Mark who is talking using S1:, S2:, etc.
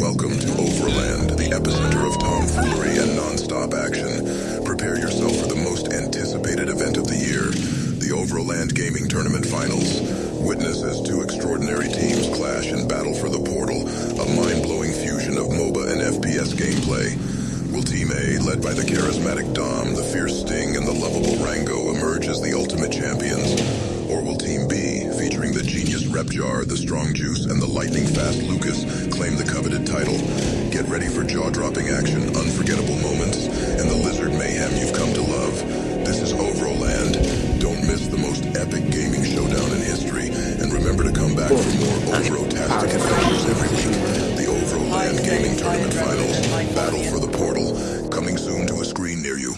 S1: Welcome to Overland, the epicenter of tomfoolery and non-stop action. Prepare yourself for the most anticipated event of the year, the Overland Gaming Tournament Finals. Witness as two extraordinary teams clash and battle for the portal, a mind-blowing fusion of MOBA and FPS gameplay. Will Team A, led by the charismatic Dom, the fierce Sting, and the lovable Rango, emerge as the ultimate champions? Or will Team B, featuring the genius Repjar, the strong Juice, and the lightning-fast Lucas, claim the coveted title? Get ready for jaw-dropping action, unforgettable moments, and the lizard mayhem you've come to love. This is Overland. Don't miss the most epic gaming showdown in history, and remember to come back for more Ovro-tastic adventures every week. The Overland Gaming Tournament Finals, Battle for the Portal, coming soon to a screen near you.